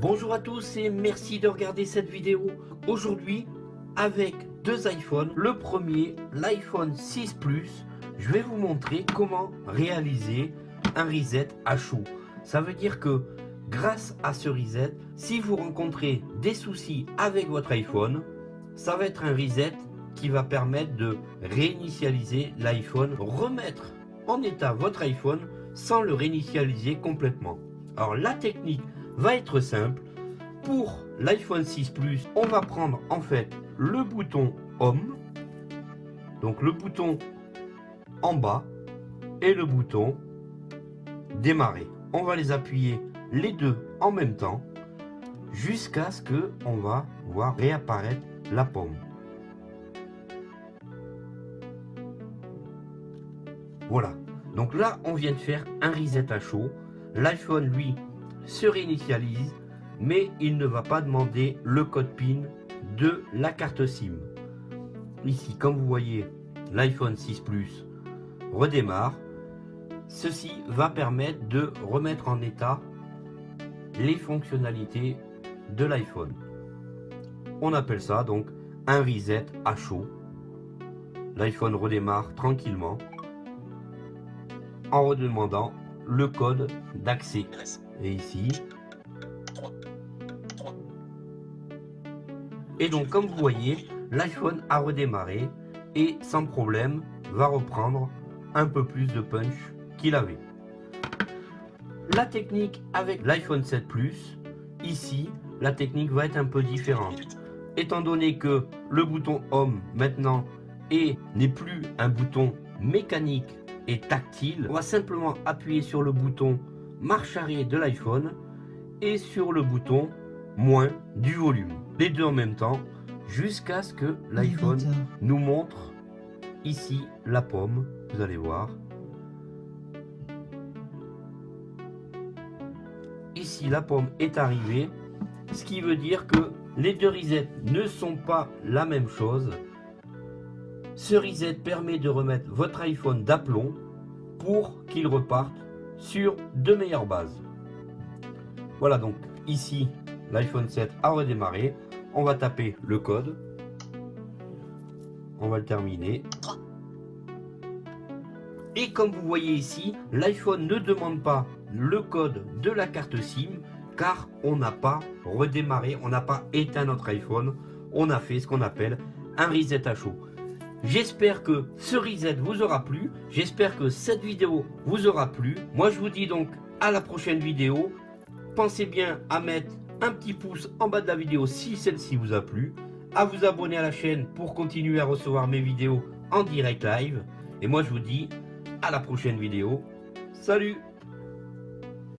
Bonjour à tous et merci de regarder cette vidéo. Aujourd'hui, avec deux iPhones. Le premier, l'iPhone 6 Plus. Je vais vous montrer comment réaliser un reset à chaud. Ça veut dire que grâce à ce reset, si vous rencontrez des soucis avec votre iPhone, ça va être un reset qui va permettre de réinitialiser l'iPhone, remettre en état votre iPhone sans le réinitialiser complètement. Alors la technique va être simple. Pour l'iPhone 6 Plus, on va prendre en fait le bouton Home, donc le bouton en bas et le bouton Démarrer. On va les appuyer les deux en même temps jusqu'à ce que on va voir réapparaître la pomme. Voilà. Donc là, on vient de faire un reset à chaud. L'iPhone, lui, se réinitialise, mais il ne va pas demander le code PIN de la carte SIM. Ici, comme vous voyez, l'iPhone 6 Plus redémarre. Ceci va permettre de remettre en état les fonctionnalités de l'iPhone. On appelle ça donc un reset à chaud. L'iPhone redémarre tranquillement en redemandant le code d'accès. Et ici. Et donc comme vous voyez, l'iPhone a redémarré et sans problème va reprendre un peu plus de punch qu'il avait. La technique avec l'iPhone 7 Plus, ici, la technique va être un peu différente. Étant donné que le bouton Home maintenant n'est plus un bouton mécanique et tactile, on va simplement appuyer sur le bouton marche arrière de l'iPhone et sur le bouton moins du volume. Les deux en même temps jusqu'à ce que l'iPhone nous montre ici la pomme. Vous allez voir. Ici la pomme est arrivée. Ce qui veut dire que les deux resets ne sont pas la même chose. Ce reset permet de remettre votre iPhone d'aplomb pour qu'il reparte sur de meilleures bases. Voilà donc ici l'iPhone 7 a redémarré. On va taper le code. On va le terminer. Et comme vous voyez ici, l'iPhone ne demande pas le code de la carte SIM car on n'a pas redémarré, on n'a pas éteint notre iPhone. On a fait ce qu'on appelle un reset à chaud. J'espère que ce reset vous aura plu. J'espère que cette vidéo vous aura plu. Moi, je vous dis donc à la prochaine vidéo. Pensez bien à mettre un petit pouce en bas de la vidéo si celle-ci vous a plu. À vous abonner à la chaîne pour continuer à recevoir mes vidéos en direct live. Et moi, je vous dis à la prochaine vidéo. Salut